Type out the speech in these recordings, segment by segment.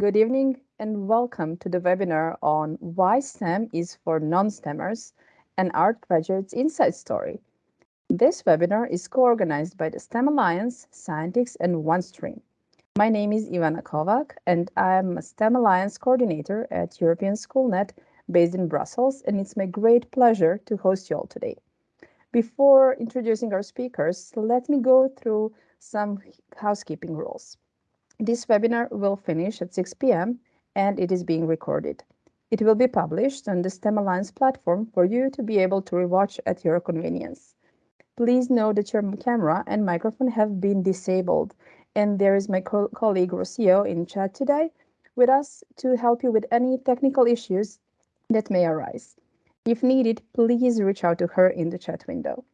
Good evening and welcome to the webinar on why STEM is for Non-STEMmers and art graduates inside story. This webinar is co-organized by the STEM Alliance, Scientix and OneStream. My name is Ivana Kovac and I'm a STEM Alliance coordinator at European SchoolNet based in Brussels and it's my great pleasure to host you all today. Before introducing our speakers, let me go through some housekeeping rules. This webinar will finish at 6 p.m. and it is being recorded. It will be published on the STEM Alliance platform for you to be able to rewatch at your convenience. Please know that your camera and microphone have been disabled and there is my co colleague Rocio in chat today with us to help you with any technical issues that may arise. If needed, please reach out to her in the chat window.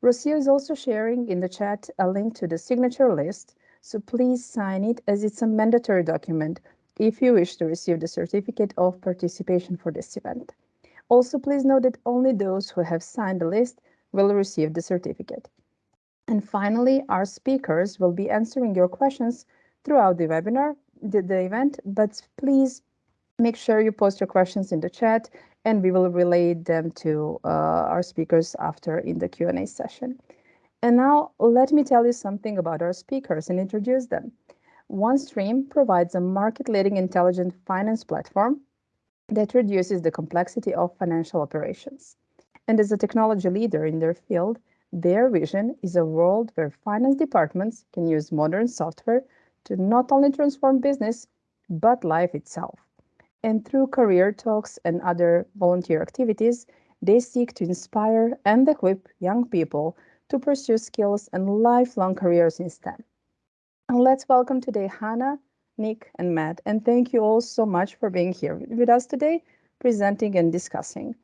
Rocio is also sharing in the chat a link to the signature list, so please sign it as it's a mandatory document if you wish to receive the certificate of participation for this event. Also, please note that only those who have signed the list will receive the certificate. And finally, our speakers will be answering your questions throughout the webinar, the, the event, but please make sure you post your questions in the chat and we will relay them to uh, our speakers after in the Q&A session. And now let me tell you something about our speakers and introduce them. OneStream provides a market-leading intelligent finance platform that reduces the complexity of financial operations. And as a technology leader in their field, their vision is a world where finance departments can use modern software to not only transform business, but life itself and through career talks and other volunteer activities, they seek to inspire and equip young people to pursue skills and lifelong careers in STEM. And let's welcome today Hannah, Nick, and Matt, and thank you all so much for being here with us today, presenting and discussing.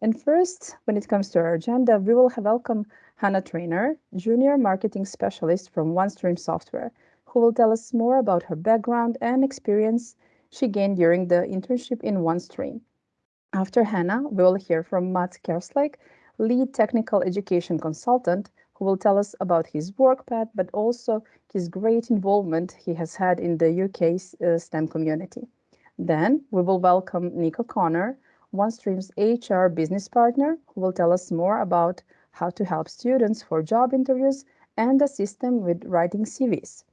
And first, when it comes to our agenda, we will have welcome Hannah Trainer, Junior Marketing Specialist from OneStream Software, who will tell us more about her background and experience she gained during the internship in OneStream. After Hannah, we will hear from Matt Kerslake, lead technical education consultant, who will tell us about his work path, but also his great involvement he has had in the UK uh, STEM community. Then we will welcome Nick O'Connor, OneStream's HR business partner, who will tell us more about how to help students for job interviews and assist them with writing CVs.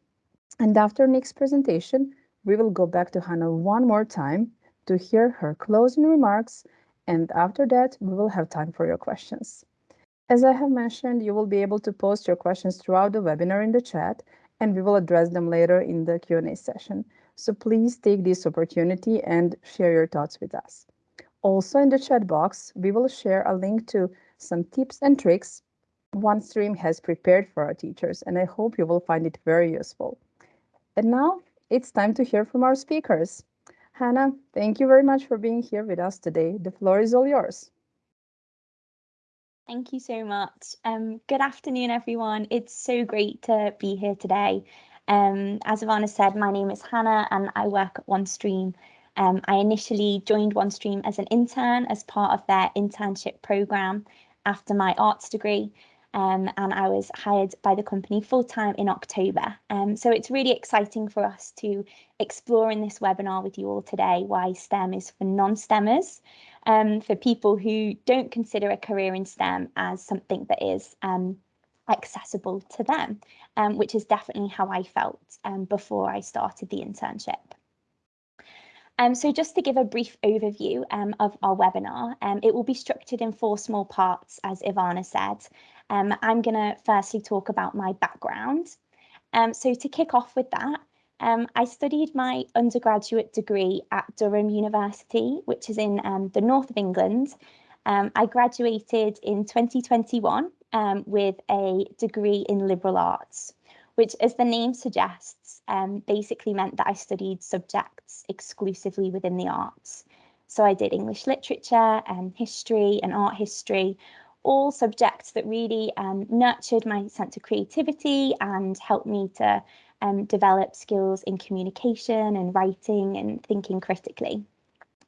And after Nick's presentation, we will go back to Hannah one more time to hear her closing remarks, and after that, we will have time for your questions. As I have mentioned, you will be able to post your questions throughout the webinar in the chat, and we will address them later in the Q&A session. So please take this opportunity and share your thoughts with us. Also in the chat box, we will share a link to some tips and tricks OneStream has prepared for our teachers, and I hope you will find it very useful. And now it's time to hear from our speakers. Hannah, thank you very much for being here with us today. The floor is all yours. Thank you so much. Um, good afternoon, everyone. It's so great to be here today. Um, as Ivana said, my name is Hannah and I work at OneStream. Um, I initially joined OneStream as an intern as part of their internship program after my arts degree um, and I was hired by the company full time in October. Um, so it's really exciting for us to explore in this webinar with you all today why STEM is for non STEMers, um, for people who don't consider a career in STEM as something that is um, accessible to them, um, which is definitely how I felt um, before I started the internship. Um, so just to give a brief overview um, of our webinar, um, it will be structured in four small parts, as Ivana said. Um, I'm going to firstly talk about my background. Um, so to kick off with that, um, I studied my undergraduate degree at Durham University, which is in um, the north of England. Um, I graduated in 2021 um, with a degree in liberal arts, which, as the name suggests, basically meant that I studied subjects exclusively within the arts. So I did English literature and history and art history, all subjects that really um, nurtured my sense of creativity and helped me to um, develop skills in communication and writing and thinking critically.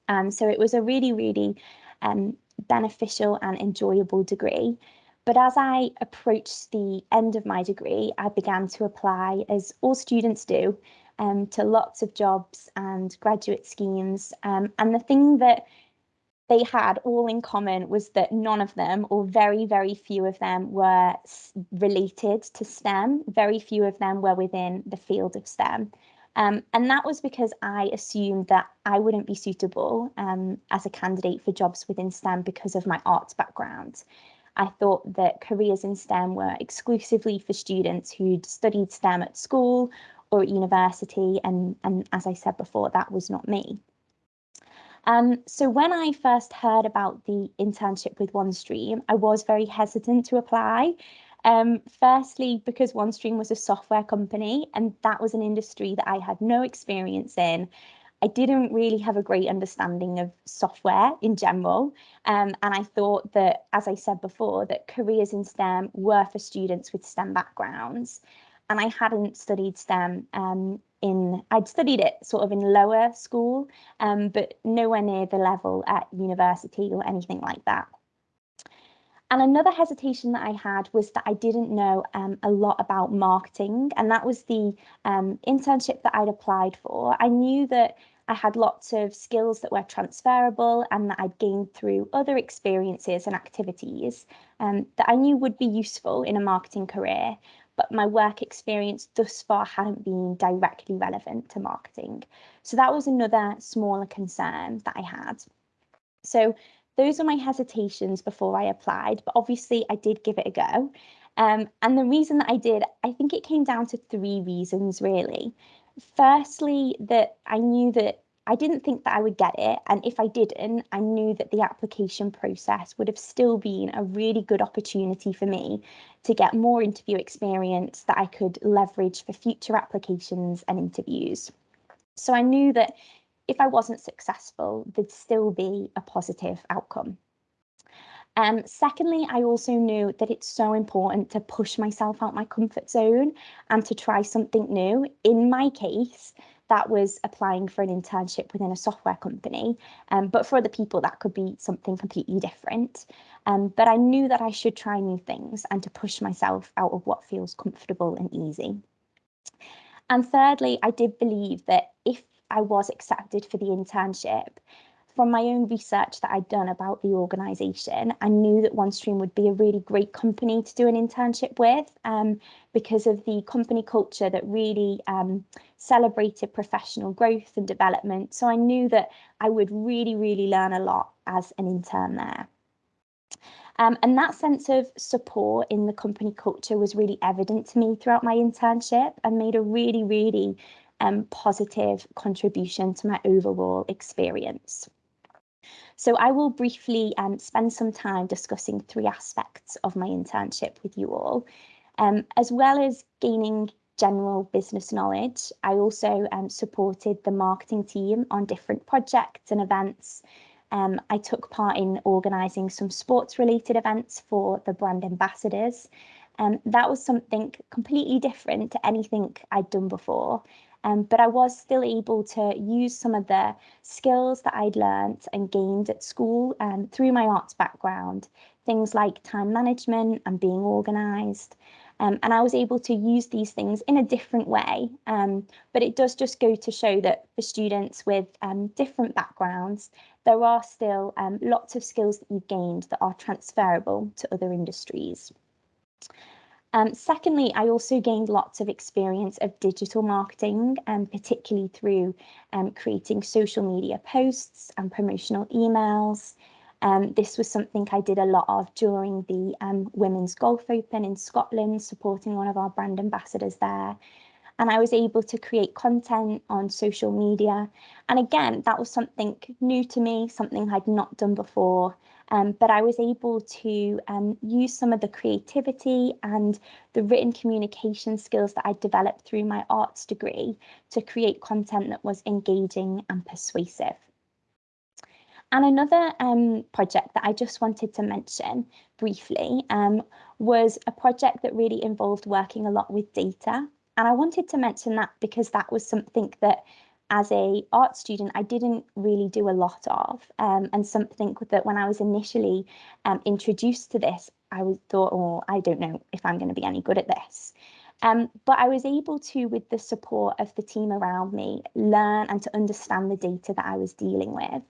Um, so it was a really, really um, beneficial and enjoyable degree. But as I approached the end of my degree, I began to apply, as all students do, um, to lots of jobs and graduate schemes. Um, and the thing that they had all in common was that none of them, or very, very few of them, were related to STEM. Very few of them were within the field of STEM. Um, and that was because I assumed that I wouldn't be suitable um, as a candidate for jobs within STEM because of my arts background. I thought that careers in STEM were exclusively for students who'd studied STEM at school or at university, and, and as I said before, that was not me. Um, so when I first heard about the internship with OneStream, I was very hesitant to apply. Um, firstly, because OneStream was a software company and that was an industry that I had no experience in. I didn't really have a great understanding of software in general. Um, and I thought that, as I said before, that careers in STEM were for students with STEM backgrounds. And I hadn't studied STEM um, in, I'd studied it sort of in lower school, um, but nowhere near the level at university or anything like that. And another hesitation that I had was that I didn't know um, a lot about marketing, and that was the um, internship that I'd applied for. I knew that I had lots of skills that were transferable and that I'd gained through other experiences and activities um, that I knew would be useful in a marketing career, but my work experience thus far hadn't been directly relevant to marketing. So that was another smaller concern that I had. So those are my hesitations before I applied, but obviously I did give it a go. Um, and the reason that I did, I think it came down to three reasons really. Firstly, that I knew that I didn't think that I would get it. And if I didn't, I knew that the application process would have still been a really good opportunity for me to get more interview experience that I could leverage for future applications and interviews. So I knew that if I wasn't successful, there'd still be a positive outcome. Um, secondly, I also knew that it's so important to push myself out my comfort zone and to try something new. In my case, that was applying for an internship within a software company. Um, but for other people, that could be something completely different. Um, but I knew that I should try new things and to push myself out of what feels comfortable and easy. And thirdly, I did believe that if I was accepted for the internship, from my own research that I'd done about the organisation, I knew that OneStream would be a really great company to do an internship with um, because of the company culture that really um, celebrated professional growth and development. So I knew that I would really, really learn a lot as an intern there. Um, and that sense of support in the company culture was really evident to me throughout my internship and made a really, really um, positive contribution to my overall experience. So I will briefly um, spend some time discussing three aspects of my internship with you all. Um, as well as gaining general business knowledge, I also um, supported the marketing team on different projects and events. Um, I took part in organising some sports related events for the brand ambassadors. Um, that was something completely different to anything I'd done before. Um, but I was still able to use some of the skills that I'd learnt and gained at school um, through my arts background, things like time management and being organised. Um, and I was able to use these things in a different way. Um, but it does just go to show that for students with um, different backgrounds, there are still um, lots of skills that you've gained that are transferable to other industries. Um, secondly, I also gained lots of experience of digital marketing, um, particularly through um, creating social media posts and promotional emails. Um, this was something I did a lot of during the um, Women's Golf Open in Scotland, supporting one of our brand ambassadors there. And I was able to create content on social media. And again, that was something new to me, something I'd not done before. Um, but I was able to um, use some of the creativity and the written communication skills that I developed through my arts degree to create content that was engaging and persuasive. And another um, project that I just wanted to mention briefly um, was a project that really involved working a lot with data. And I wanted to mention that because that was something that as a art student, I didn't really do a lot of, um, and something that when I was initially um, introduced to this, I was thought, oh, I don't know if I'm going to be any good at this. Um, but I was able to, with the support of the team around me, learn and to understand the data that I was dealing with.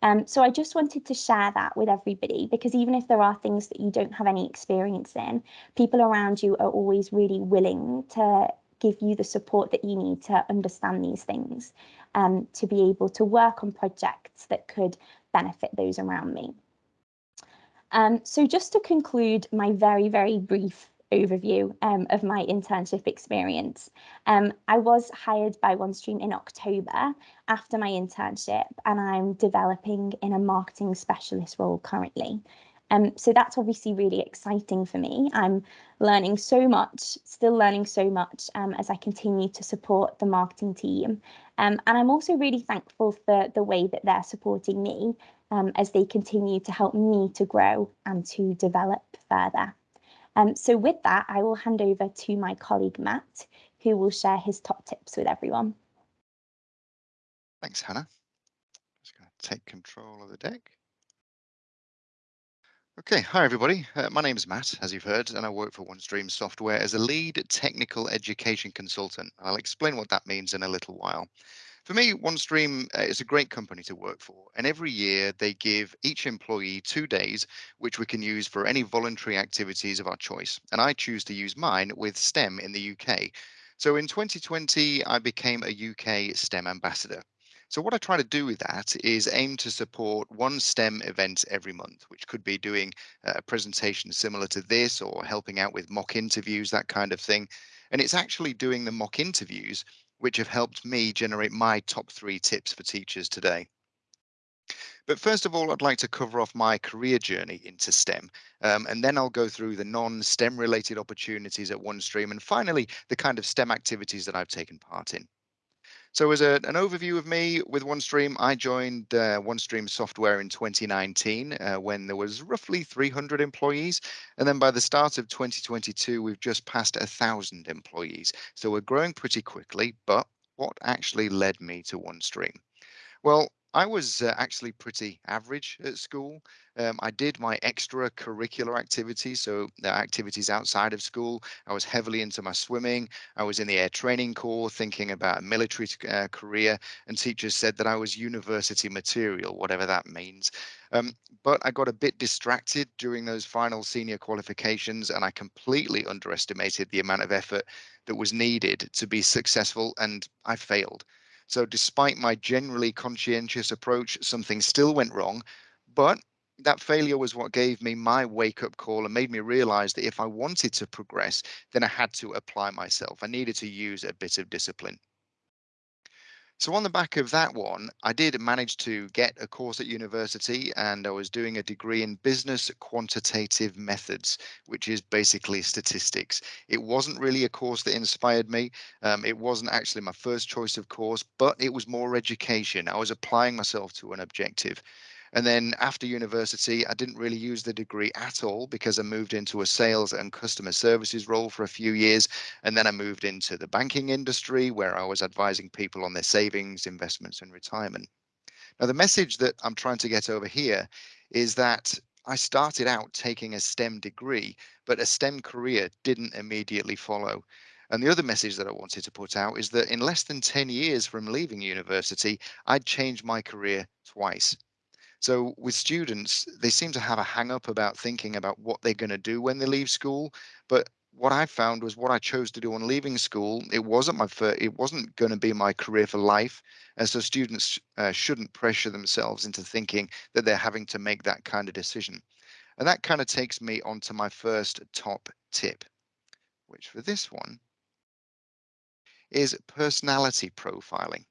Um, so I just wanted to share that with everybody because even if there are things that you don't have any experience in, people around you are always really willing to give you the support that you need to understand these things, um, to be able to work on projects that could benefit those around me. Um, so just to conclude my very, very brief overview um, of my internship experience. Um, I was hired by OneStream in October after my internship, and I'm developing in a marketing specialist role currently. Um, so that's obviously really exciting for me. I'm learning so much, still learning so much um, as I continue to support the marketing team. Um, and I'm also really thankful for the way that they're supporting me um, as they continue to help me to grow and to develop further. Um, so with that, I will hand over to my colleague Matt, who will share his top tips with everyone. Thanks, Hannah. Just going to take control of the deck. Okay, hi everybody. Uh, my name is Matt, as you've heard, and I work for OneStream Software as a lead technical education consultant. I'll explain what that means in a little while. For me, OneStream uh, is a great company to work for, and every year they give each employee two days, which we can use for any voluntary activities of our choice. And I choose to use mine with STEM in the UK. So in 2020, I became a UK STEM ambassador. So what I try to do with that is aim to support one STEM event every month, which could be doing a presentation similar to this or helping out with mock interviews, that kind of thing. And it's actually doing the mock interviews which have helped me generate my top three tips for teachers today. But first of all, I'd like to cover off my career journey into STEM, um, and then I'll go through the non-STEM related opportunities at OneStream, and finally, the kind of STEM activities that I've taken part in. So as a, an overview of me with OneStream, I joined uh, OneStream Software in 2019 uh, when there was roughly 300 employees. And then by the start of 2022, we've just passed a thousand employees. So we're growing pretty quickly, but what actually led me to OneStream? Well, I was uh, actually pretty average at school. Um, I did my extracurricular activities, so the activities outside of school. I was heavily into my swimming. I was in the Air Training Corps, thinking about a military uh, career, and teachers said that I was university material, whatever that means. Um, but I got a bit distracted during those final senior qualifications, and I completely underestimated the amount of effort that was needed to be successful, and I failed. So despite my generally conscientious approach, something still went wrong. But that failure was what gave me my wake up call and made me realize that if I wanted to progress, then I had to apply myself. I needed to use a bit of discipline. So on the back of that one, I did manage to get a course at university and I was doing a degree in business quantitative methods, which is basically statistics. It wasn't really a course that inspired me. Um, it wasn't actually my first choice of course, but it was more education. I was applying myself to an objective. And then after university, I didn't really use the degree at all because I moved into a sales and customer services role for a few years. And then I moved into the banking industry where I was advising people on their savings, investments, and retirement. Now, the message that I'm trying to get over here is that I started out taking a STEM degree, but a STEM career didn't immediately follow. And the other message that I wanted to put out is that in less than 10 years from leaving university, I'd changed my career twice. So with students, they seem to have a hang up about thinking about what they're going to do when they leave school. But what I found was what I chose to do on leaving school. It wasn't my first, it wasn't going to be my career for life. And so students uh, shouldn't pressure themselves into thinking that they're having to make that kind of decision. And that kind of takes me on to my first top tip, which for this one is personality profiling.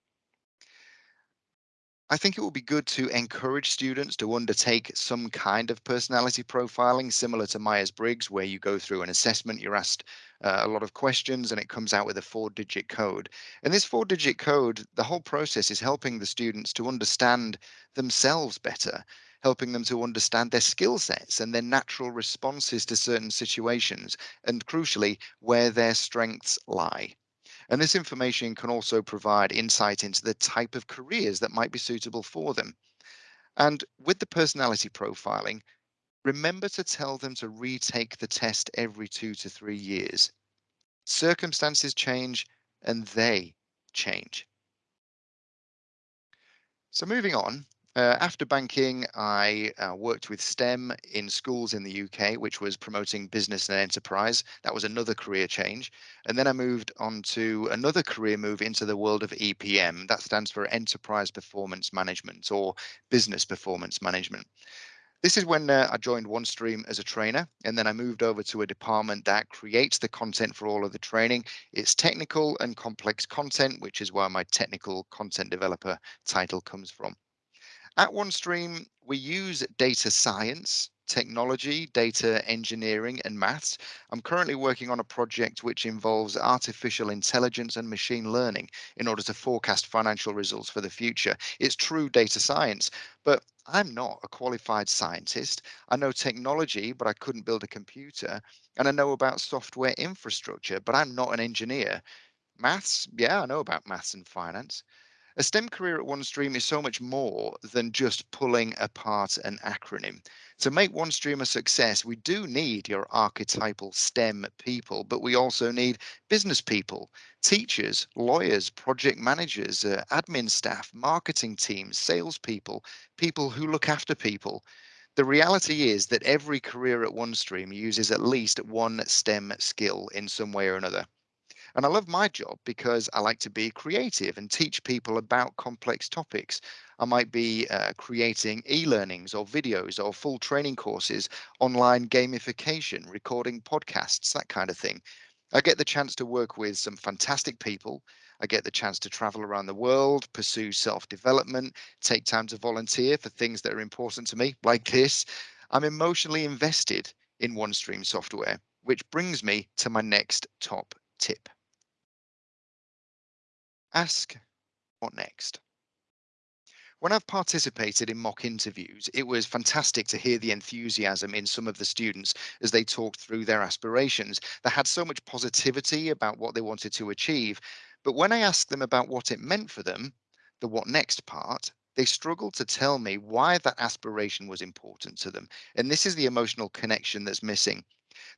I think it would be good to encourage students to undertake some kind of personality profiling similar to Myers-Briggs, where you go through an assessment, you're asked uh, a lot of questions and it comes out with a four digit code. And this four digit code, the whole process is helping the students to understand themselves better, helping them to understand their skill sets and their natural responses to certain situations, and crucially, where their strengths lie. And this information can also provide insight into the type of careers that might be suitable for them. And with the personality profiling, remember to tell them to retake the test every two to three years. circumstances change, and they change. So moving on, uh, after banking, I uh, worked with STEM in schools in the UK, which was promoting business and enterprise. That was another career change. And then I moved on to another career move into the world of EPM. That stands for Enterprise Performance Management or Business Performance Management. This is when uh, I joined OneStream as a trainer, and then I moved over to a department that creates the content for all of the training. It's technical and complex content, which is where my technical content developer title comes from. At OneStream, we use data science, technology, data engineering, and maths. I'm currently working on a project which involves artificial intelligence and machine learning in order to forecast financial results for the future. It's true data science, but I'm not a qualified scientist. I know technology, but I couldn't build a computer. And I know about software infrastructure, but I'm not an engineer. Maths, yeah, I know about maths and finance. A STEM career at OneStream is so much more than just pulling apart an acronym. To make OneStream a success, we do need your archetypal STEM people, but we also need business people, teachers, lawyers, project managers, uh, admin staff, marketing teams, salespeople, people who look after people. The reality is that every career at OneStream uses at least one STEM skill in some way or another. And I love my job because I like to be creative and teach people about complex topics. I might be uh, creating e-learnings or videos or full training courses, online gamification, recording podcasts, that kind of thing. I get the chance to work with some fantastic people. I get the chance to travel around the world, pursue self-development, take time to volunteer for things that are important to me, like this. I'm emotionally invested in OneStream software, which brings me to my next top tip. Ask what next? When I've participated in mock interviews, it was fantastic to hear the enthusiasm in some of the students as they talked through their aspirations. They had so much positivity about what they wanted to achieve. But when I asked them about what it meant for them, the what next part, they struggled to tell me why that aspiration was important to them. And this is the emotional connection that's missing.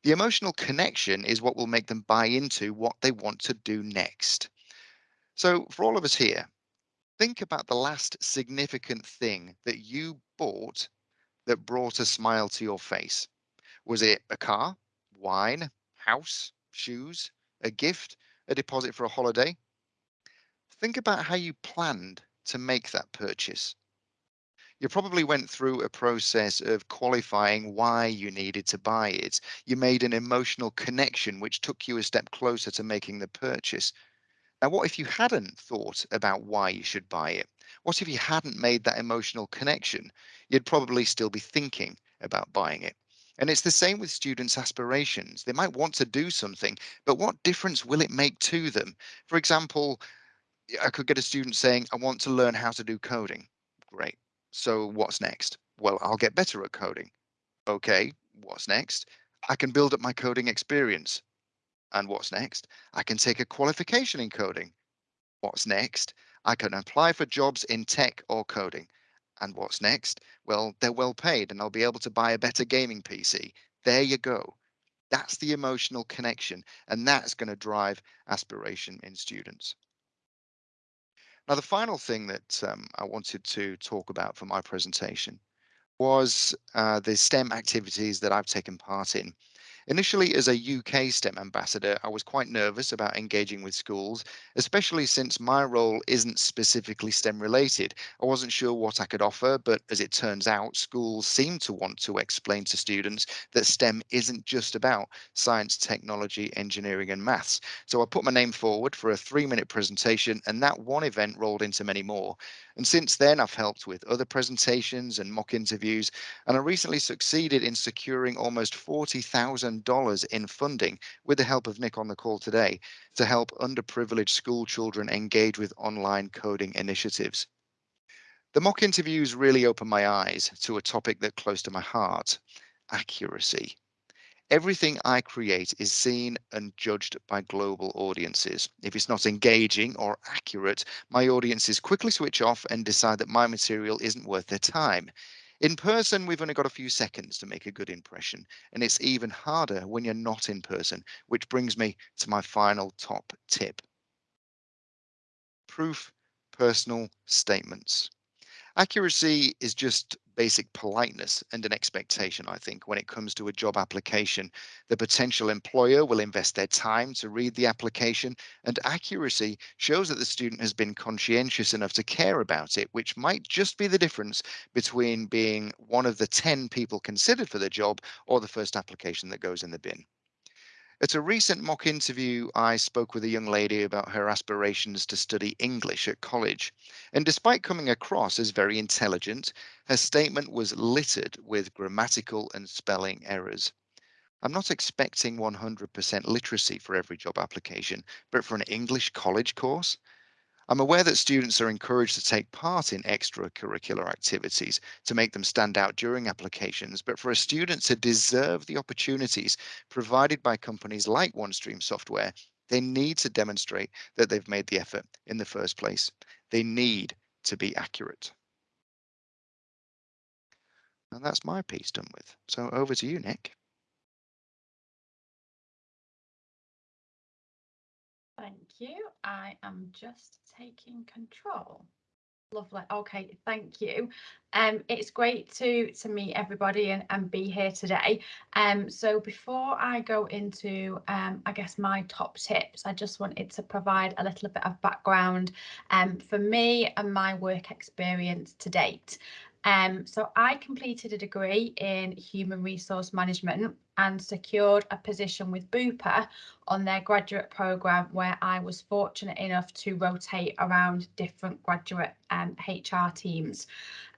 The emotional connection is what will make them buy into what they want to do next. So for all of us here, think about the last significant thing that you bought that brought a smile to your face. Was it a car, wine, house, shoes, a gift, a deposit for a holiday? Think about how you planned to make that purchase. You probably went through a process of qualifying why you needed to buy it. You made an emotional connection which took you a step closer to making the purchase. Now, what if you hadn't thought about why you should buy it? What if you hadn't made that emotional connection? You'd probably still be thinking about buying it. And it's the same with students' aspirations. They might want to do something, but what difference will it make to them? For example, I could get a student saying, I want to learn how to do coding. Great. So what's next? Well, I'll get better at coding. Okay, what's next? I can build up my coding experience. And what's next? I can take a qualification in coding. What's next? I can apply for jobs in tech or coding. And what's next? Well, they're well paid and I'll be able to buy a better gaming PC. There you go. That's the emotional connection, and that's going to drive aspiration in students. Now, the final thing that um, I wanted to talk about for my presentation was uh, the STEM activities that I've taken part in. Initially, as a UK STEM ambassador, I was quite nervous about engaging with schools, especially since my role isn't specifically STEM related. I wasn't sure what I could offer, but as it turns out, schools seem to want to explain to students that STEM isn't just about science, technology, engineering, and maths. So I put my name forward for a three minute presentation, and that one event rolled into many more. And since then, I've helped with other presentations and mock interviews, and I recently succeeded in securing almost $40,000 in funding with the help of Nick on the call today to help underprivileged school children engage with online coding initiatives. The mock interviews really opened my eyes to a topic that close to my heart, accuracy. Everything I create is seen and judged by global audiences. If it's not engaging or accurate, my audiences quickly switch off and decide that my material isn't worth their time. In person, we've only got a few seconds to make a good impression, and it's even harder when you're not in person, which brings me to my final top tip. Proof personal statements. Accuracy is just basic politeness and an mm. expectation, I think, when it comes to a job application. The potential employer will invest their time to read the application, and accuracy shows that the student has been conscientious enough to care about it, which might just be the difference between being one of the 10 people considered for the job or the first application that goes in the bin. At a recent mock interview, I spoke with a young lady about her aspirations to study English at college. And despite coming across as very intelligent, her statement was littered with grammatical and spelling errors. I'm not expecting 100% literacy for every job application, but for an English college course, I'm aware that students are encouraged to take part in extracurricular activities to make them stand out during applications, but for a student to deserve the opportunities provided by companies like OneStream Software, they need to demonstrate that they've made the effort in the first place. They need to be accurate. And that's my piece done with. So over to you, Nick. You. I am just taking control. Lovely. Okay, thank you. Um, it's great to to meet everybody and, and be here today. Um, so before I go into um, I guess my top tips, I just wanted to provide a little bit of background um, for me and my work experience to date. Um, so I completed a degree in human resource management and secured a position with Bupa on their graduate programme where I was fortunate enough to rotate around different graduate um, HR teams.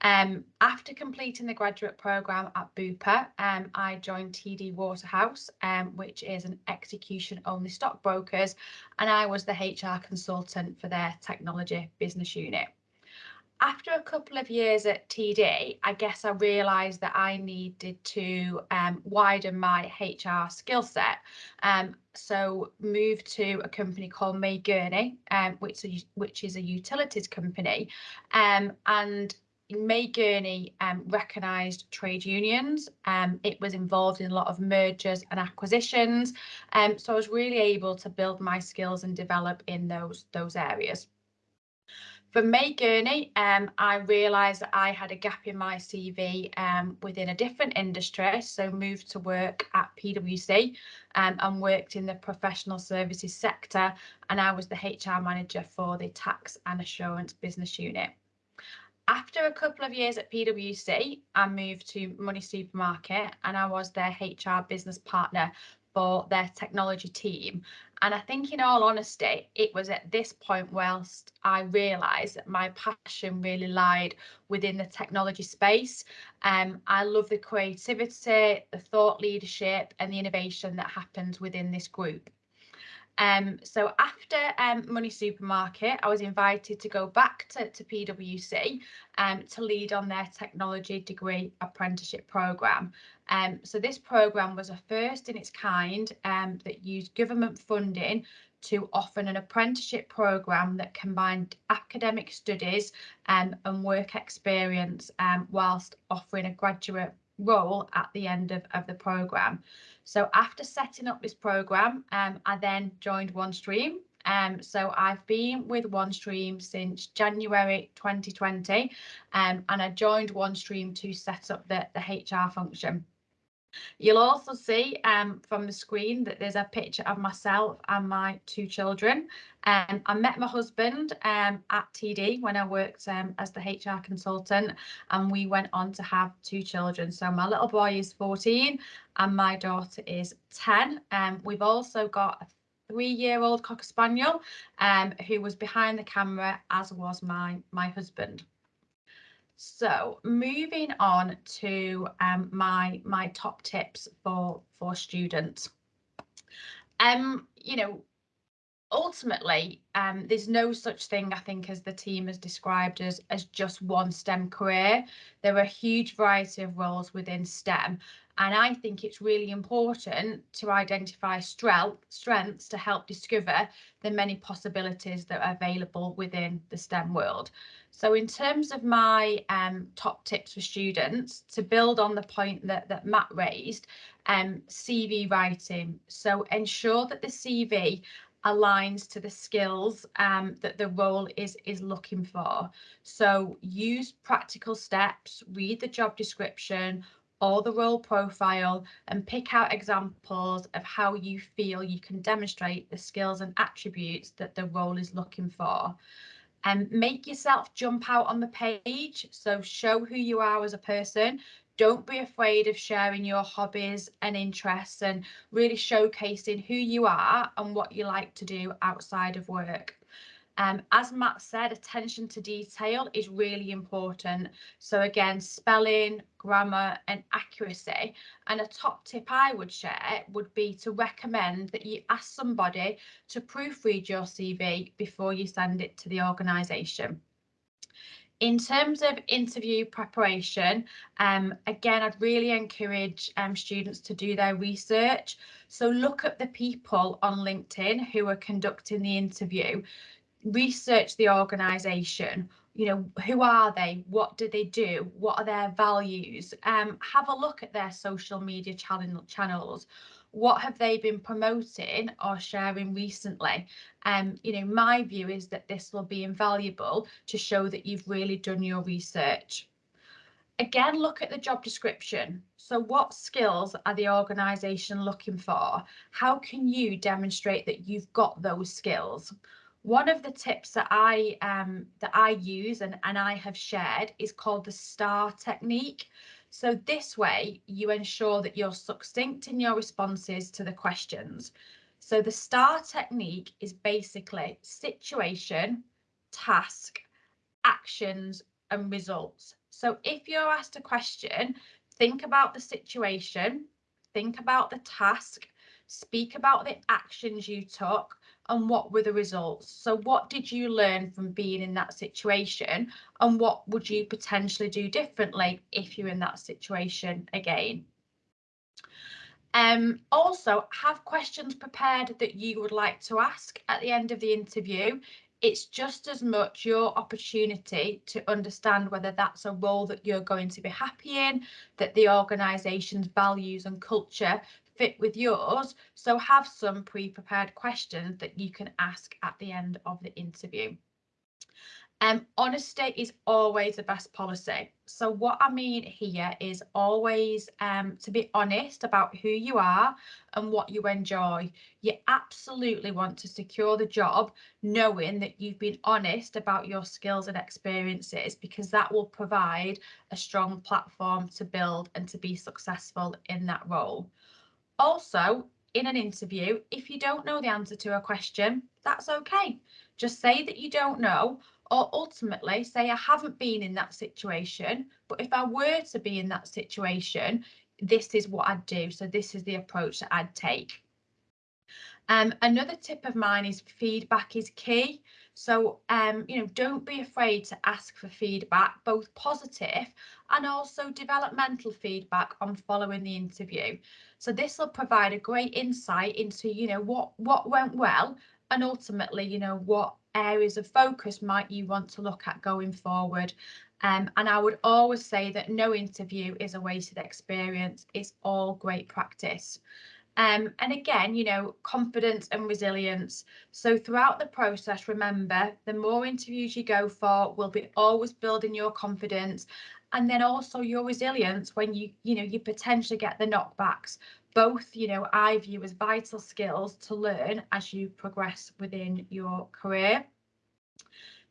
Um, after completing the graduate programme at Bupa, um, I joined TD Waterhouse, um, which is an execution only stockbrokers, and I was the HR consultant for their technology business unit after a couple of years at TD, I guess I realised that I needed to um, widen my HR skill set. Um, so moved to a company called May Gurney, um, which, is, which is a utilities company. Um, and May Gurney um, recognised trade unions. Um, it was involved in a lot of mergers and acquisitions. So I was really able to build my skills and develop in those, those areas. For May Gurney, um, I realised that I had a gap in my CV um, within a different industry, so moved to work at PwC um, and worked in the professional services sector, and I was the HR manager for the tax and assurance business unit. After a couple of years at PwC, I moved to Money Supermarket and I was their HR business partner for their technology team. And I think, in all honesty, it was at this point, whilst I realised that my passion really lied within the technology space. Um, I love the creativity, the thought leadership, and the innovation that happens within this group. Um, so after um, Money Supermarket, I was invited to go back to, to PwC um, to lead on their technology degree apprenticeship programme. Um, so this programme was a first in its kind um, that used government funding to offer an apprenticeship programme that combined academic studies um, and work experience um, whilst offering a graduate role at the end of, of the programme. So after setting up this program, um, I then joined OneStream. Um, so I've been with OneStream since January 2020, um, and I joined OneStream to set up the, the HR function. You'll also see um, from the screen that there's a picture of myself and my two children. Um, I met my husband um, at TD when I worked um, as the HR consultant and we went on to have two children. So my little boy is 14 and my daughter is 10. Um, we've also got a three-year-old Cocker Spaniel um, who was behind the camera as was my, my husband. So moving on to um, my my top tips for for students. Um, you know, ultimately, um, there's no such thing I think as the team has described as as just one STEM career. There are a huge variety of roles within STEM, And I think it's really important to identify strengths to help discover the many possibilities that are available within the STEM world. So in terms of my um, top tips for students, to build on the point that, that Matt raised, um, CV writing. So ensure that the CV aligns to the skills um, that the role is is looking for. So use practical steps, read the job description or the role profile and pick out examples of how you feel you can demonstrate the skills and attributes that the role is looking for. And make yourself jump out on the page. So show who you are as a person, don't be afraid of sharing your hobbies and interests and really showcasing who you are and what you like to do outside of work. Um, as Matt said, attention to detail is really important. So again, spelling, grammar and accuracy. And a top tip I would share would be to recommend that you ask somebody to proofread your CV before you send it to the organisation. In terms of interview preparation, um, again, I'd really encourage um, students to do their research. So look at the people on LinkedIn who are conducting the interview, research the organisation, you know, who are they? What do they do? What are their values? Um, have a look at their social media channel channels what have they been promoting or sharing recently? Um, you know, my view is that this will be invaluable to show that you've really done your research. Again, look at the job description. So what skills are the organisation looking for? How can you demonstrate that you've got those skills? One of the tips that I um, that I use and, and I have shared is called the STAR technique. So this way you ensure that you're succinct in your responses to the questions. So the STAR technique is basically situation, task, actions and results. So if you're asked a question, think about the situation, think about the task, speak about the actions you took and what were the results? So what did you learn from being in that situation and what would you potentially do differently if you're in that situation again? Um, also, have questions prepared that you would like to ask at the end of the interview. It's just as much your opportunity to understand whether that's a role that you're going to be happy in, that the organisation's values and culture fit with yours. So have some pre-prepared questions that you can ask at the end of the interview. Um, honesty is always the best policy. So what I mean here is always um, to be honest about who you are and what you enjoy. You absolutely want to secure the job knowing that you've been honest about your skills and experiences because that will provide a strong platform to build and to be successful in that role. Also, in an interview, if you don't know the answer to a question, that's okay. Just say that you don't know, or ultimately say, I haven't been in that situation, but if I were to be in that situation, this is what I'd do. So this is the approach that I'd take. Um, another tip of mine is feedback is key. So, um, you know, don't be afraid to ask for feedback, both positive and also developmental feedback on following the interview. So this will provide a great insight into, you know, what, what went well and ultimately, you know, what areas of focus might you want to look at going forward. Um, and I would always say that no interview is a wasted experience. It's all great practice. Um, and again, you know, confidence and resilience. So throughout the process, remember, the more interviews you go for will be always building your confidence and then also your resilience when you, you know, you potentially get the knockbacks. Both, you know, I view as vital skills to learn as you progress within your career.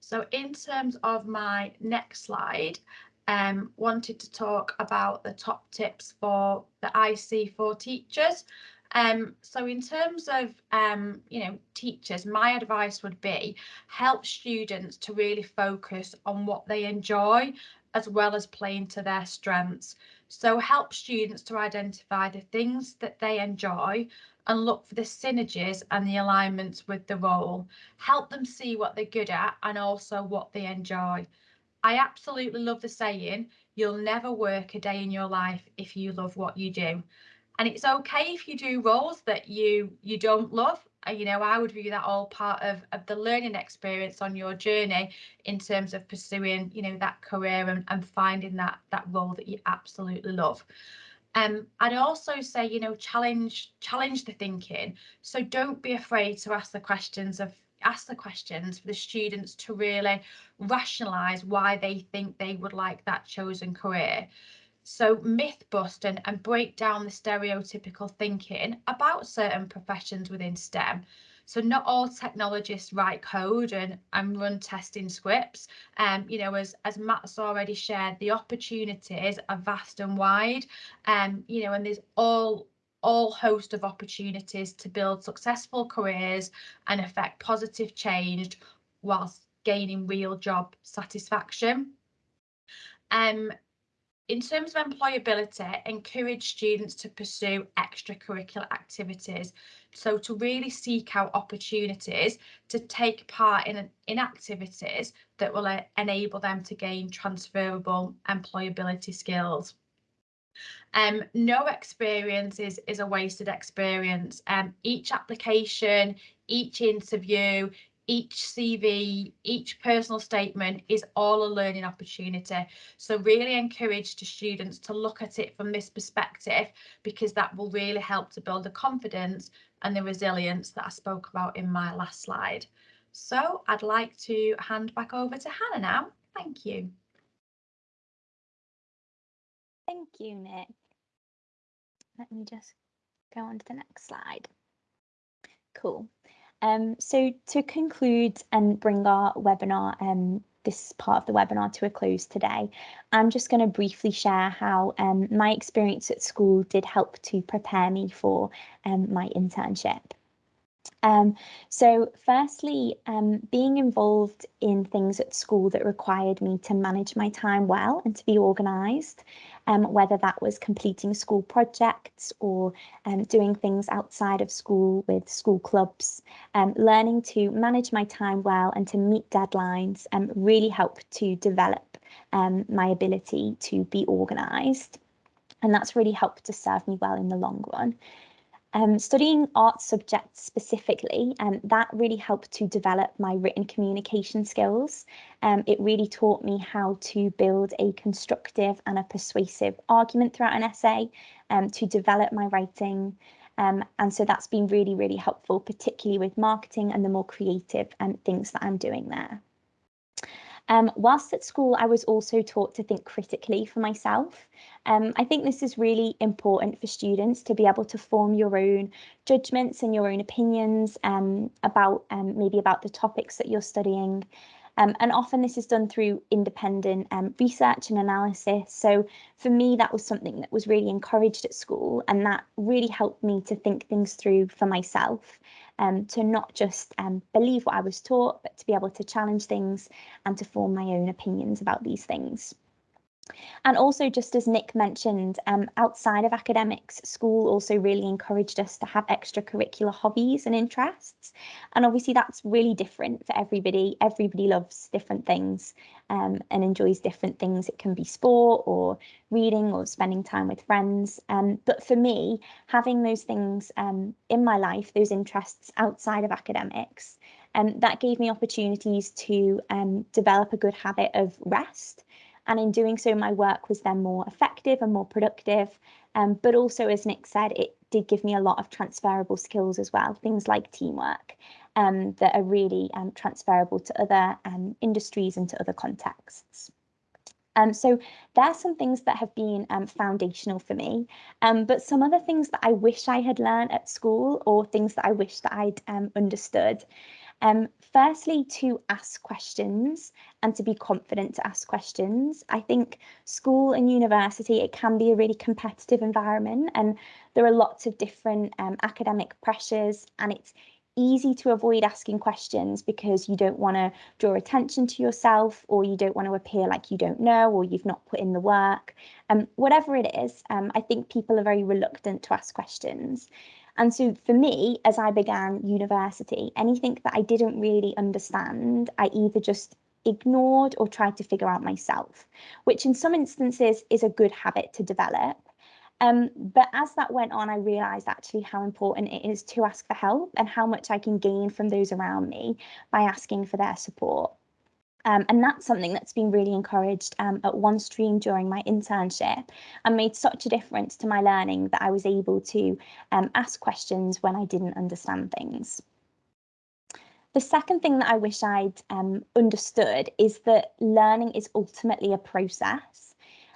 So in terms of my next slide, um, wanted to talk about the top tips for the IC for teachers. Um, so in terms of, um, you know, teachers, my advice would be help students to really focus on what they enjoy as well as playing to their strengths. So help students to identify the things that they enjoy and look for the synergies and the alignments with the role. Help them see what they're good at and also what they enjoy. I absolutely love the saying, you'll never work a day in your life if you love what you do. And it's okay if you do roles that you you don't love. Uh, you know, I would view that all part of, of the learning experience on your journey in terms of pursuing, you know, that career and, and finding that that role that you absolutely love. Um, I'd also say, you know, challenge challenge the thinking. So don't be afraid to ask the questions of ask the questions for the students to really rationalize why they think they would like that chosen career. So myth bust and, and break down the stereotypical thinking about certain professions within STEM. So not all technologists write code and, and run testing scripts. Um, you know, as, as Matt's already shared, the opportunities are vast and wide. Um, you know, and there's all all host of opportunities to build successful careers and affect positive change whilst gaining real job satisfaction. Um, in terms of employability, encourage students to pursue extracurricular activities. So to really seek out opportunities to take part in, in activities that will uh, enable them to gain transferable employability skills. Um, no experience is, is a wasted experience. Um, each application, each interview, each CV, each personal statement is all a learning opportunity. So really encourage the students to look at it from this perspective because that will really help to build the confidence and the resilience that I spoke about in my last slide. So I'd like to hand back over to Hannah now. Thank you. Thank you, Nick. Let me just go on to the next slide. Cool. Um, so to conclude and bring our webinar, um, this part of the webinar to a close today, I'm just going to briefly share how um, my experience at school did help to prepare me for um, my internship. Um, so firstly, um, being involved in things at school that required me to manage my time well and to be organised, um, whether that was completing school projects or um, doing things outside of school with school clubs, um, learning to manage my time well and to meet deadlines um, really helped to develop my ability to be organised. And that's really helped to serve me well in the long run. Um, studying art subjects specifically, um, that really helped to develop my written communication skills. Um, it really taught me how to build a constructive and a persuasive argument throughout an essay, um, to develop my writing. Um, and so that's been really, really helpful, particularly with marketing and the more creative um, things that I'm doing there. Um, whilst at school, I was also taught to think critically for myself. Um, I think this is really important for students to be able to form your own judgments and your own opinions um, about um, maybe about the topics that you're studying. Um, and often this is done through independent um, research and analysis. So for me, that was something that was really encouraged at school and that really helped me to think things through for myself um, to not just um, believe what I was taught, but to be able to challenge things and to form my own opinions about these things. And also, just as Nick mentioned, um, outside of academics, school also really encouraged us to have extracurricular hobbies and interests. And obviously, that's really different for everybody. Everybody loves different things um, and enjoys different things. It can be sport or reading or spending time with friends. Um, but for me, having those things um, in my life, those interests outside of academics, um, that gave me opportunities to um, develop a good habit of rest and in doing so, my work was then more effective and more productive. Um, but also, as Nick said, it did give me a lot of transferable skills as well, things like teamwork um, that are really um, transferable to other um, industries and to other contexts. Um, so there are some things that have been um, foundational for me, um, but some other things that I wish I had learned at school or things that I wish that I'd um, understood um, firstly, to ask questions and to be confident to ask questions. I think school and university, it can be a really competitive environment and there are lots of different um, academic pressures and it's easy to avoid asking questions because you don't want to draw attention to yourself or you don't want to appear like you don't know or you've not put in the work. Um, whatever it is, um, I think people are very reluctant to ask questions. And so for me, as I began university, anything that I didn't really understand, I either just ignored or tried to figure out myself, which in some instances is a good habit to develop. Um, but as that went on, I realized actually how important it is to ask for help and how much I can gain from those around me by asking for their support. Um, and that's something that's been really encouraged um, at OneStream during my internship and made such a difference to my learning that I was able to um, ask questions when I didn't understand things. The second thing that I wish I'd um, understood is that learning is ultimately a process.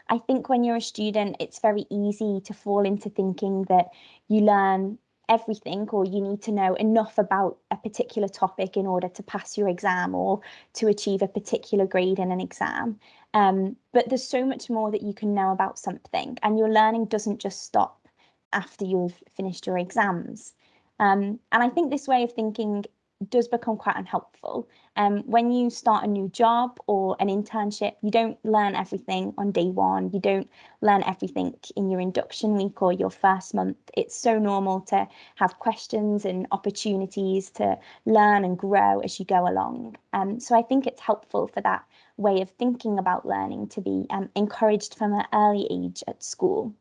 I think when you're a student, it's very easy to fall into thinking that you learn everything or you need to know enough about a particular topic in order to pass your exam or to achieve a particular grade in an exam. Um, but there's so much more that you can know about something and your learning doesn't just stop after you've finished your exams. Um, and I think this way of thinking does become quite unhelpful. Um, when you start a new job or an internship, you don't learn everything on day one. You don't learn everything in your induction week or your first month. It's so normal to have questions and opportunities to learn and grow as you go along. Um, so I think it's helpful for that way of thinking about learning to be um, encouraged from an early age at school.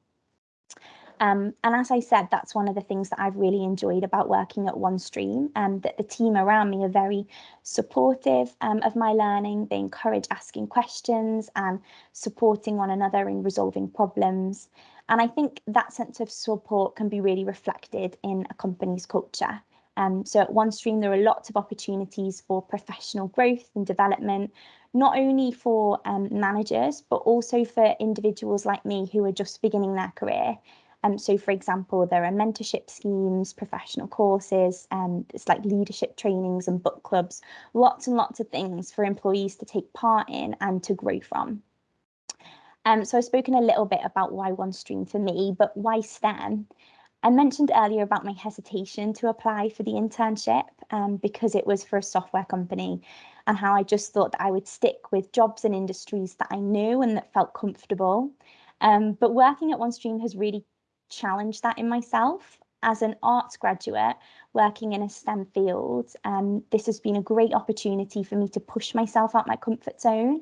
Um, and as I said, that's one of the things that I've really enjoyed about working at OneStream, and um, that the team around me are very supportive um, of my learning. They encourage asking questions and supporting one another in resolving problems. And I think that sense of support can be really reflected in a company's culture. Um, so at OneStream, there are lots of opportunities for professional growth and development, not only for um, managers, but also for individuals like me who are just beginning their career. Um, so, for example, there are mentorship schemes, professional courses, and it's like leadership trainings and book clubs, lots and lots of things for employees to take part in and to grow from. Um, so I've spoken a little bit about why OneStream for me, but why STEM? I mentioned earlier about my hesitation to apply for the internship um, because it was for a software company and how I just thought that I would stick with jobs and industries that I knew and that felt comfortable. Um, but working at OneStream has really challenge that in myself as an arts graduate working in a STEM field. Um, this has been a great opportunity for me to push myself out my comfort zone.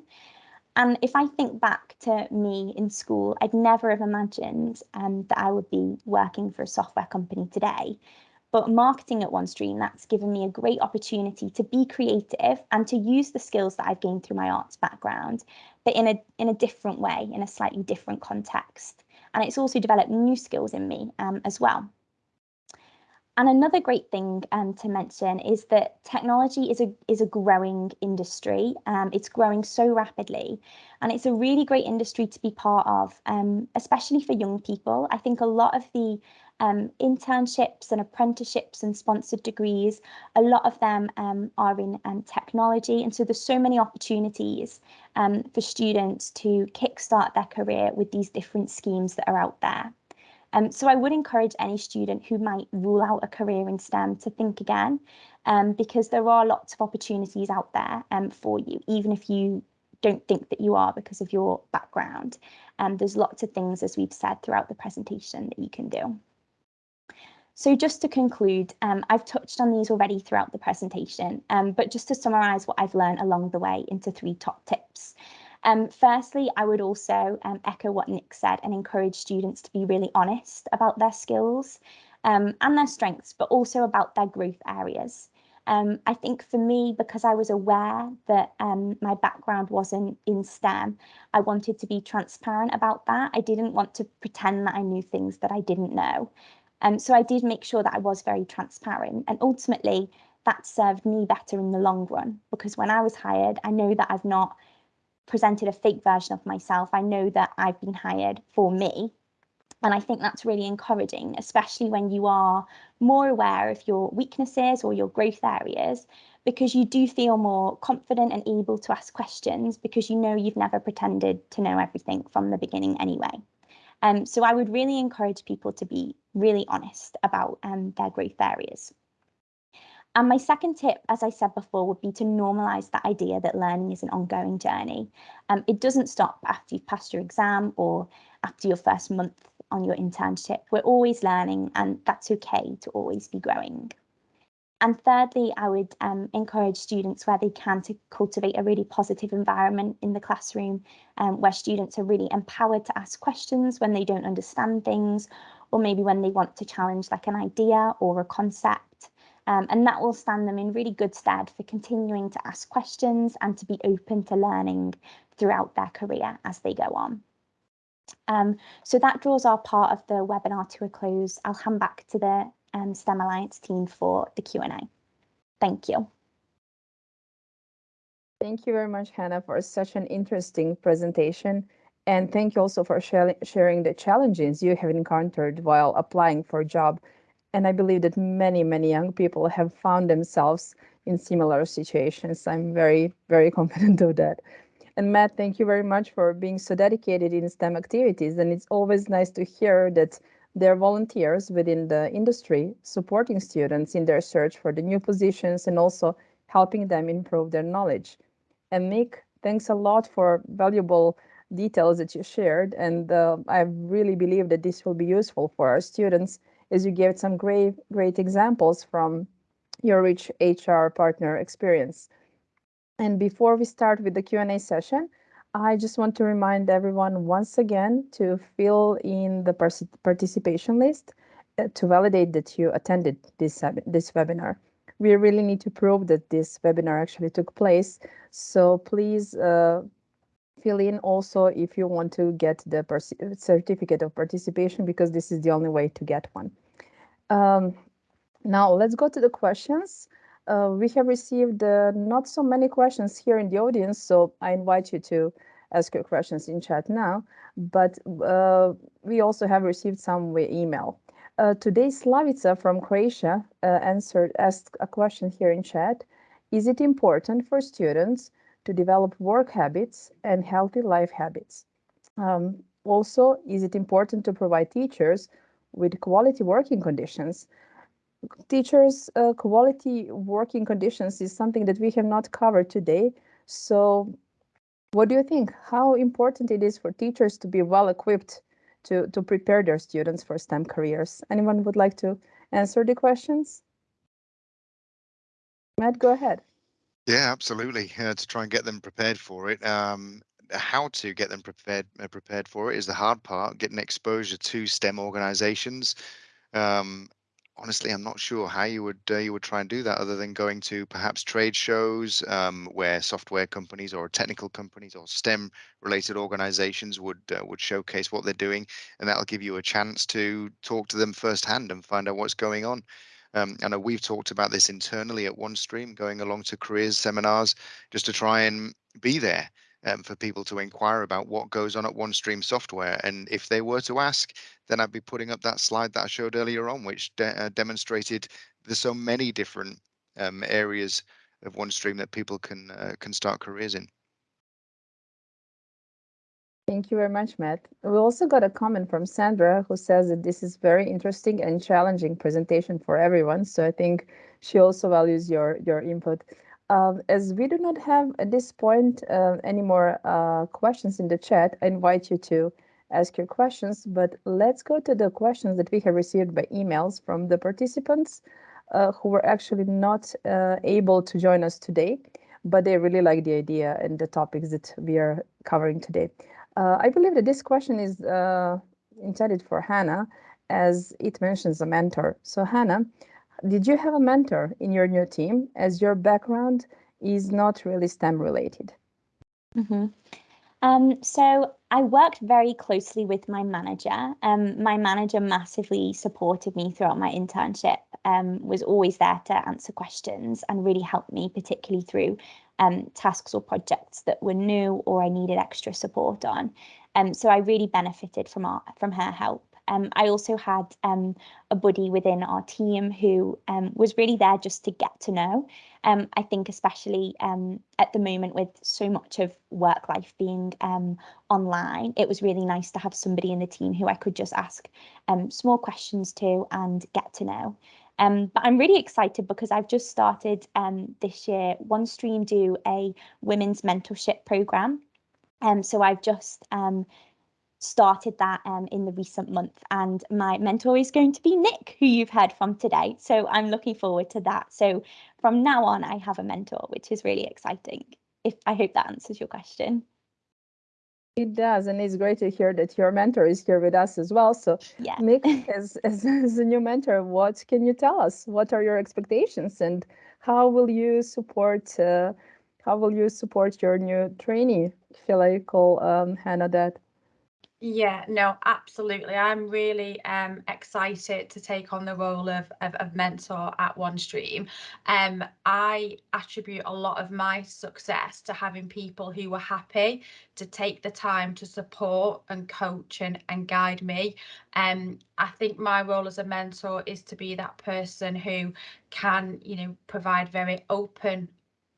And if I think back to me in school, I'd never have imagined um, that I would be working for a software company today. But marketing at OneStream, that's given me a great opportunity to be creative and to use the skills that I've gained through my arts background, but in a in a different way, in a slightly different context and it's also developed new skills in me um, as well. And another great thing um, to mention is that technology is a is a growing industry. Um, it's growing so rapidly, and it's a really great industry to be part of, um, especially for young people. I think a lot of the um, internships and apprenticeships and sponsored degrees, a lot of them um, are in um, technology. And so there's so many opportunities um, for students to kickstart their career with these different schemes that are out there. Um, so I would encourage any student who might rule out a career in STEM to think again, um, because there are lots of opportunities out there um, for you, even if you don't think that you are because of your background. Um, there's lots of things, as we've said throughout the presentation, that you can do. So just to conclude, um, I've touched on these already throughout the presentation, um, but just to summarise what I've learned along the way into three top tips. Um, firstly, I would also um, echo what Nick said and encourage students to be really honest about their skills um, and their strengths, but also about their growth areas. Um, I think for me, because I was aware that my background wasn't in STEM, I wanted to be transparent about that. I didn't want to pretend that I knew things that I didn't know. Um, so I did make sure that I was very transparent and ultimately that served me better in the long run because when I was hired, I know that I've not presented a fake version of myself. I know that I've been hired for me. And I think that's really encouraging, especially when you are more aware of your weaknesses or your growth areas, because you do feel more confident and able to ask questions because you know you've never pretended to know everything from the beginning anyway. Um, so I would really encourage people to be really honest about um, their growth areas. And my second tip, as I said before, would be to normalize that idea that learning is an ongoing journey. Um, it doesn't stop after you've passed your exam or after your first month on your internship. We're always learning, and that's okay to always be growing. And thirdly, I would um, encourage students where they can to cultivate a really positive environment in the classroom um, where students are really empowered to ask questions when they don't understand things or maybe when they want to challenge like an idea or a concept. Um, and that will stand them in really good stead for continuing to ask questions and to be open to learning throughout their career as they go on. Um, so that draws our part of the webinar to a close. I'll hand back to the um, STEM Alliance team for the Q&A. Thank you. Thank you very much, Hannah, for such an interesting presentation. And thank you also for sharing the challenges you have encountered while applying for a job. And I believe that many, many young people have found themselves in similar situations. I'm very, very confident of that. And Matt, thank you very much for being so dedicated in STEM activities. And it's always nice to hear that they're volunteers within the industry, supporting students in their search for the new positions and also helping them improve their knowledge. And Mick, thanks a lot for valuable details that you shared. And uh, I really believe that this will be useful for our students as you gave some great, great examples from your rich HR partner experience. And before we start with the Q&A session, I just want to remind everyone once again to fill in the participation list uh, to validate that you attended this, this webinar. We really need to prove that this webinar actually took place. So please uh, fill in also if you want to get the certificate of participation because this is the only way to get one. Um, now let's go to the questions. Uh, we have received uh, not so many questions here in the audience, so I invite you to ask your questions in chat now, but uh, we also have received some via email. Uh, today, Slavica from Croatia uh, answered, asked a question here in chat. Is it important for students to develop work habits and healthy life habits? Um, also, is it important to provide teachers with quality working conditions teachers uh, quality working conditions is something that we have not covered today. So what do you think? How important it is for teachers to be well equipped to, to prepare their students for STEM careers? Anyone would like to answer the questions? Matt, go ahead. Yeah, absolutely. Uh, to try and get them prepared for it. Um, how to get them prepared uh, prepared for it is the hard part. Getting exposure to STEM organizations, um, honestly, I'm not sure how you would uh, you would try and do that other than going to perhaps trade shows um, where software companies or technical companies or STEM related organizations would uh, would showcase what they're doing, and that'll give you a chance to talk to them firsthand and find out what's going on. Um, I know we've talked about this internally at OneStream, going along to careers seminars just to try and be there um, for people to inquire about what goes on at OneStream software. And if they were to ask, then I'd be putting up that slide that I showed earlier on, which de uh, demonstrated there's so many different um, areas of OneStream that people can uh, can start careers in. Thank you very much, Matt. We also got a comment from Sandra who says that this is very interesting and challenging presentation for everyone. So I think she also values your your input. Um, as we do not have at this point uh, any more uh, questions in the chat, I invite you to ask your questions, but let's go to the questions that we have received by emails from the participants uh, who were actually not uh, able to join us today, but they really like the idea and the topics that we are covering today. Uh, I believe that this question is uh, intended for Hannah as it mentions a mentor. So Hannah, did you have a mentor in your new team as your background is not really STEM related? Mm -hmm. um, so I worked very closely with my manager. Um, my manager massively supported me throughout my internship, um, was always there to answer questions and really helped me, particularly through um, tasks or projects that were new or I needed extra support on. Um, so I really benefited from our, from her help. Um, I also had um, a buddy within our team who um, was really there just to get to know. Um, I think especially um, at the moment with so much of work life being um, online, it was really nice to have somebody in the team who I could just ask small questions to and get to know. Um, but I'm really excited because I've just started um, this year OneStream do a women's mentorship program. Um, so I've just um, started that um, in the recent month. And my mentor is going to be Nick, who you've heard from today. So I'm looking forward to that. So from now on, I have a mentor, which is really exciting. If I hope that answers your question. It does, and it's great to hear that your mentor is here with us as well. So, yeah. Nick, as, as, as a new mentor, what can you tell us? What are your expectations, and how will you support? Uh, how will you support your new trainee? Feel I call um, Hannah that. Yeah, no, absolutely. I'm really um, excited to take on the role of, of, of mentor at OneStream. Um, I attribute a lot of my success to having people who were happy to take the time to support and coach and, and guide me. Um, I think my role as a mentor is to be that person who can, you know, provide very open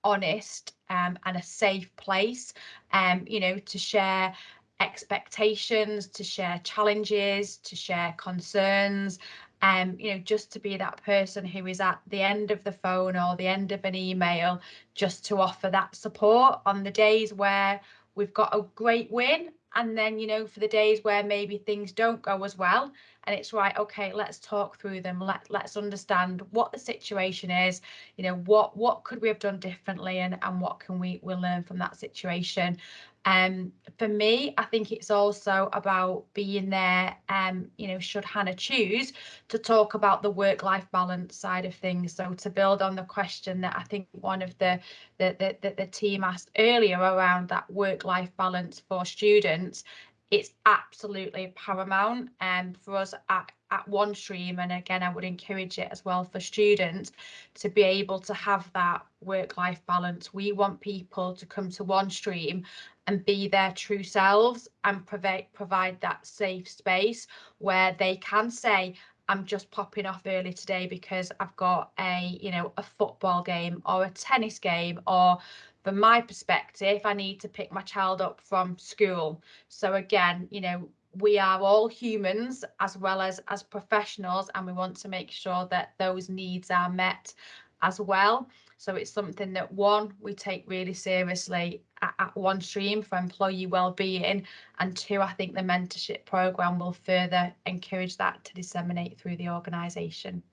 honest um, and a safe place um, you know to share expectations, to share challenges, to share concerns, um, you know, just to be that person who is at the end of the phone or the end of an email, just to offer that support on the days where we've got a great win. And then, you know, for the days where maybe things don't go as well, and it's right, okay, let's talk through them. Let let's understand what the situation is, you know, what what could we have done differently and, and what can we we learn from that situation. Um, for me, I think it's also about being there, um, you know, should Hannah choose to talk about the work-life balance side of things. So to build on the question that I think one of the the, the, the, the team asked earlier around that work-life balance for students, it's absolutely paramount um, for us at, at OneStream. And again, I would encourage it as well for students to be able to have that work-life balance. We want people to come to OneStream and be their true selves and provide provide that safe space where they can say I'm just popping off early today because I've got a you know a football game or a tennis game or from my perspective I need to pick my child up from school so again you know we are all humans as well as as professionals and we want to make sure that those needs are met as well so it's something that one, we take really seriously at, at OneStream for employee well-being, and two, I think the mentorship program will further encourage that to disseminate through the organisation.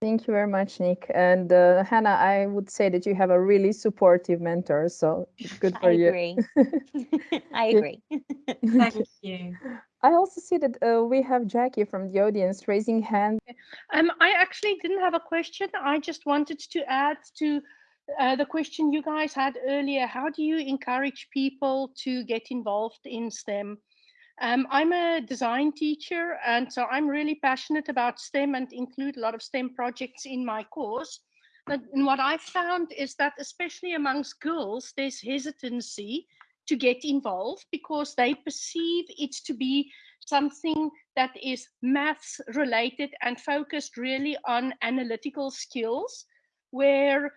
Thank you very much, Nick. And uh, Hannah, I would say that you have a really supportive mentor, so it's good for you. I you. agree. I agree. Thank you. I also see that uh, we have Jackie from the audience raising hand. Um, I actually didn't have a question. I just wanted to add to uh, the question you guys had earlier. How do you encourage people to get involved in STEM? Um, I'm a design teacher, and so I'm really passionate about STEM and include a lot of STEM projects in my course. But, and what I found is that, especially amongst girls, there's hesitancy to get involved because they perceive it to be something that is maths related and focused really on analytical skills where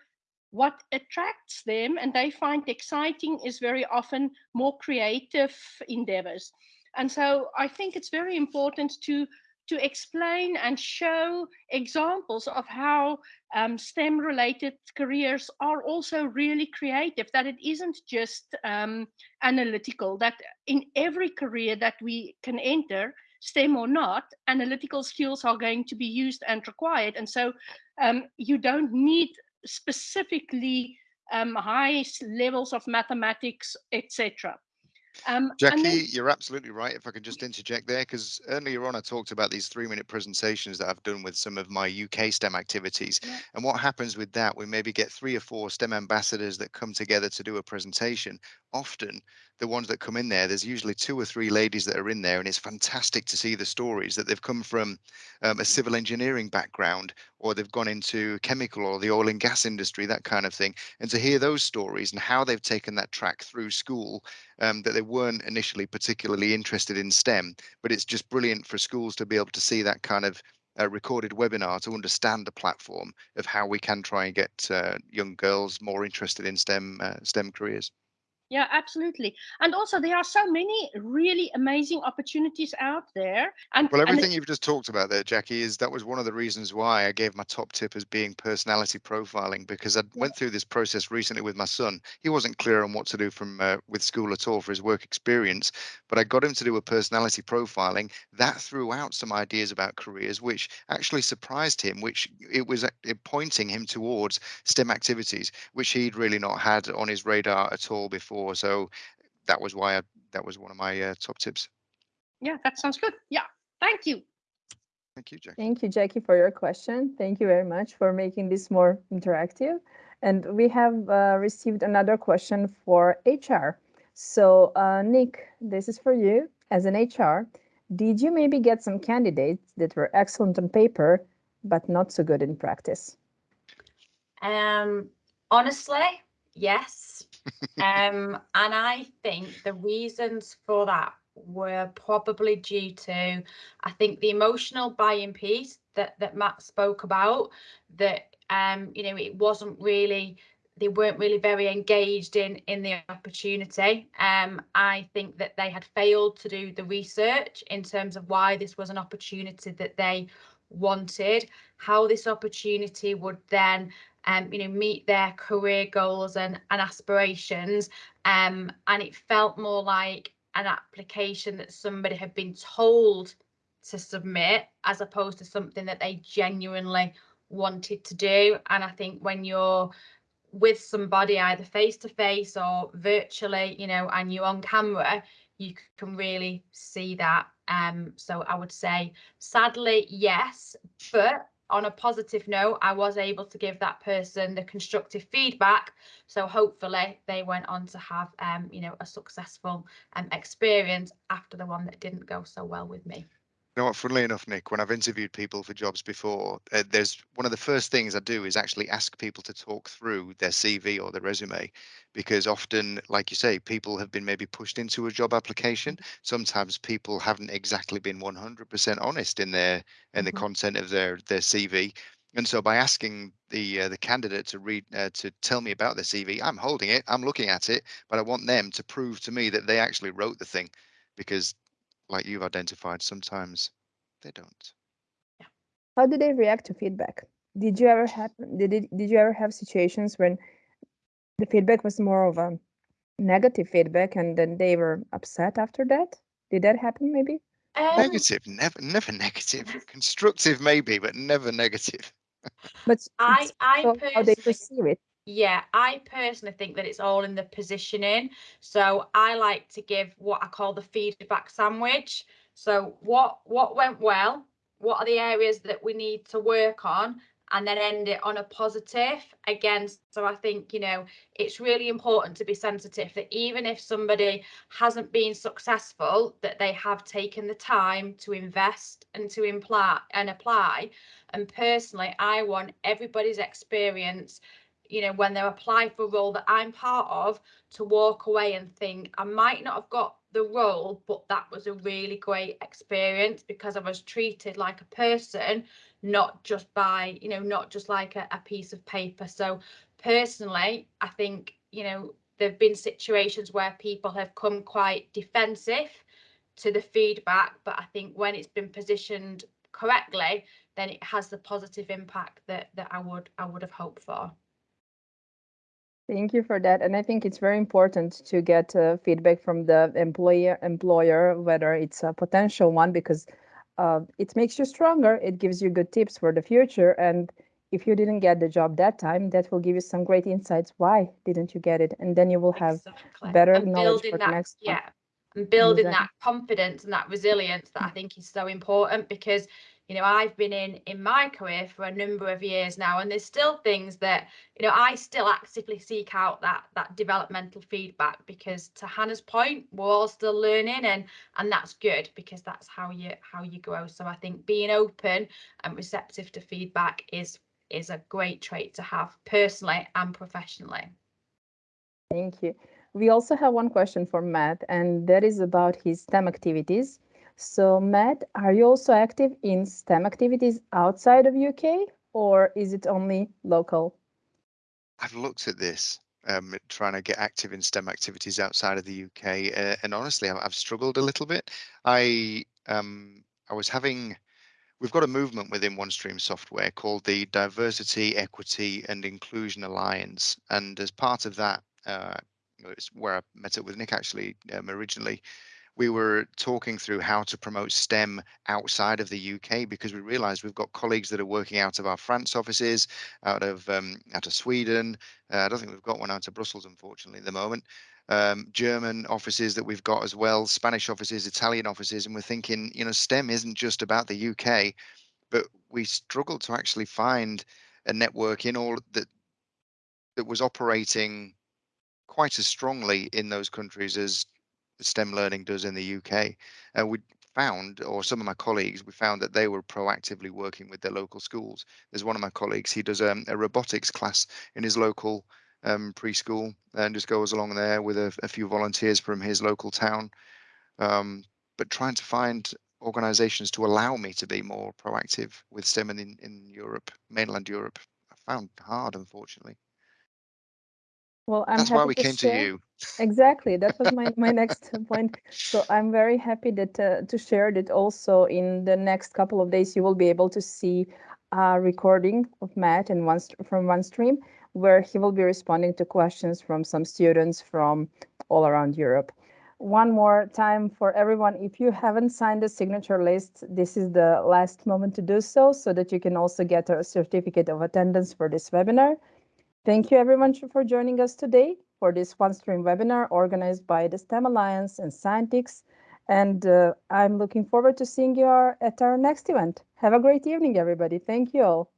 what attracts them and they find exciting is very often more creative endeavors and so i think it's very important to to explain and show examples of how um, STEM related careers are also really creative, that it isn't just um, analytical, that in every career that we can enter, STEM or not, analytical skills are going to be used and required. And so um, you don't need specifically um, high levels of mathematics, etc. Um, Jackie, then, you're absolutely right. If I could just interject there, because earlier on I talked about these three minute presentations that I've done with some of my UK STEM activities. Yeah. And what happens with that, we maybe get three or four STEM ambassadors that come together to do a presentation. Often the ones that come in there, there's usually two or three ladies that are in there, and it's fantastic to see the stories that they've come from um, a civil engineering background, or they've gone into chemical or the oil and gas industry, that kind of thing. And to hear those stories and how they've taken that track through school, um, that they weren't initially particularly interested in STEM, but it's just brilliant for schools to be able to see that kind of a recorded webinar to understand the platform of how we can try and get uh, young girls more interested in STEM uh, STEM careers. Yeah, absolutely. And also, there are so many really amazing opportunities out there. And Well, and everything you've just talked about there, Jackie, is that was one of the reasons why I gave my top tip as being personality profiling because I went through this process recently with my son. He wasn't clear on what to do from uh, with school at all for his work experience, but I got him to do a personality profiling that threw out some ideas about careers, which actually surprised him. Which it was uh, pointing him towards STEM activities, which he'd really not had on his radar at all before. So that was why I, that was one of my uh, top tips. yeah, that sounds good. Yeah, thank you. Thank you, Jackie. Thank you, Jackie, for your question. Thank you very much for making this more interactive. And we have uh, received another question for HR. So, uh, Nick, this is for you. As an HR, did you maybe get some candidates that were excellent on paper, but not so good in practice? Um, honestly, yes. Um, and I think the reasons for that were probably due to, I think, the emotional buy-in piece that that Matt spoke about. That um, you know, it wasn't really they weren't really very engaged in in the opportunity. Um, I think that they had failed to do the research in terms of why this was an opportunity that they wanted, how this opportunity would then um, you know, meet their career goals and, and aspirations. Um, and it felt more like an application that somebody had been told to submit as opposed to something that they genuinely wanted to do. And I think when you're with somebody either face to face or virtually, you know, and you're on camera, you can really see that. Um, so I would say, sadly, yes, but on a positive note, I was able to give that person the constructive feedback. So hopefully they went on to have, um, you know, a successful um, experience after the one that didn't go so well with me. You know what, funnily enough, Nick, when I've interviewed people for jobs before, uh, there's one of the first things I do is actually ask people to talk through their CV or their resume, because often, like you say, people have been maybe pushed into a job application. Sometimes people haven't exactly been 100% honest in their in the Mhm. content of their their CV. And so by asking the uh, the candidate to read uh, to tell me about their CV, I'm holding it, I'm looking at it, but I want them to prove to me that they actually wrote the thing, because like you've identified, sometimes they don't. How do they react to feedback? Did you ever have did it, did you ever have situations when the feedback was more of a negative feedback and then they were upset after that? Did that happen maybe? Um, Negative, never, never negative. Constructive, maybe, but never negative. But I, so how they perceive it. Yeah, I personally think that it's all in the positioning. So I like to give what I call the feedback sandwich. So what what went well? What are the areas that we need to work on? And then end it on a positive again. So I think, you know, it's really important to be sensitive that even if somebody hasn't been successful, that they have taken the time to invest and to imply and apply. And personally, I want everybody's experience you know, when they apply for a role that I'm part of, to walk away and think, I might not have got the role, but that was a really great experience because I was treated like a person, not just by, you know, not just like a, a piece of paper. So personally, I think, you know, there've been situations where people have come quite defensive to the feedback, but I think when it's been positioned correctly, then it has the positive impact that that I would I would have hoped for. Thank you for that. And I think it's very important to get uh, feedback from the employer, employer, whether it's a potential one, because uh, it makes you stronger. It gives you good tips for the future. And if you didn't get the job that time, that will give you some great insights. Why didn't you get it? And then you will have exactly. better and knowledge for the that next one. yeah and building Exactly. that confidence and that resilience that I think is so important because you know I've been in in my career for a number of years now and there's still things that you know I still actively seek out that that developmental feedback because to Hannah's point we're all still learning and and that's good because that's how you how you grow so I think being open and receptive to feedback is is a great trait to have personally and professionally Thank you. We also have one question for Matt, and that is about his STEM activities. So, Matt, are you also active in STEM activities outside of UK, or is it only local? I've looked at this um, trying to get active in STEM activities outside of the UK, uh, and honestly, I've, I've, struggled a little bit. I um, I was having we've got a movement within OneStream software called the Diversity, Equity and Inclusion Alliance. And as part of that, uh, it's where I met up with Nick actually um, originally, we were talking through how to promote STEM outside of the UK because we realized we've got colleagues that are working out of our France offices, out of um, out of Sweden. Uh, I don't think we've got one out of Brussels, unfortunately, at the moment um, German offices that we've got as well, Spanish offices, Italian offices, and we're thinking, you know, STEM isn't just about the UK, but we struggled to actually find a network in all that that was operating quite as strongly in those countries as STEM learning does in the UK. And we found, or some of my colleagues, we found that they were proactively working with their local schools. There's one of my colleagues, he does um, a robotics class in his local um, preschool and just goes along there with a, a few volunteers from his local town. Um, but trying to find organizations to allow me to be more proactive with STEM in, in Europe, mainland Europe, I found hard, unfortunately. Well, I'm That's happy why we to came share. to you. Exactly, that was my, my next point. So I'm very happy that uh, to share that also in the next couple of days you will be able to see a recording of Matt and one from OneStream where he will be responding to questions from some students from all around Europe. One more time for everyone, if you haven't signed the signature list, this is the last moment to do so, so that you can also get a certificate of attendance for this webinar. Thank you everyone for joining us today for this OneStream webinar organized by the STEM Alliance and Scientix. And uh, I'm looking forward to seeing you at our next event. Have a great evening, everybody. Thank you all.